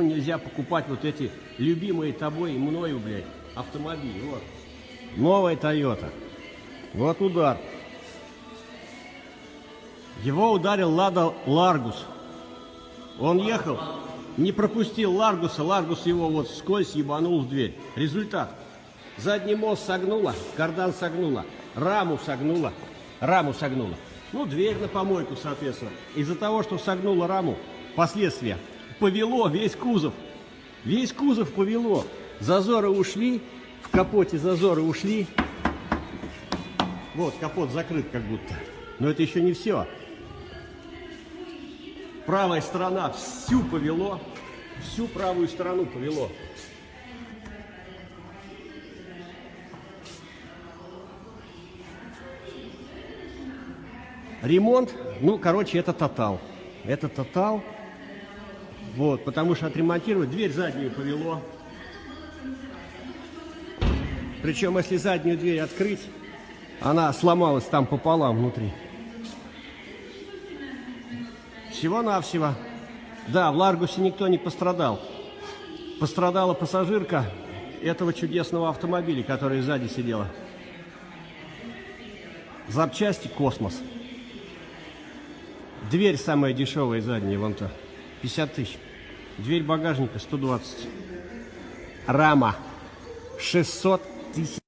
Нельзя покупать вот эти любимые тобой и мною, блядь, автомобили. Вот. Новая Toyota. Вот удар. Его ударил Лада Ларгус. Он ехал, не пропустил Ларгуса, Ларгус его вот скользь ебанул в дверь. Результат. Задний мост согнула, кардан согнула, раму согнула, раму согнула. Ну, дверь на помойку, соответственно. Из-за того, что согнула раму, последствия. Повело весь кузов. Весь кузов повело. Зазоры ушли, в капоте зазоры ушли. Вот, капот закрыт как будто. Но это еще не все. Правая сторона всю повело. Всю правую сторону повело. Ремонт, ну, короче, это тотал. Это тотал. Вот, потому что отремонтировать дверь заднюю повело. Причем, если заднюю дверь открыть, она сломалась там пополам внутри. Всего-навсего. Да, в Ларгусе никто не пострадал. Пострадала пассажирка этого чудесного автомобиля, который сзади сидела. Запчасти космос. Дверь самая дешевая задняя, вон то. 50 тысяч. Дверь багажника 120. Рама 600 тысяч.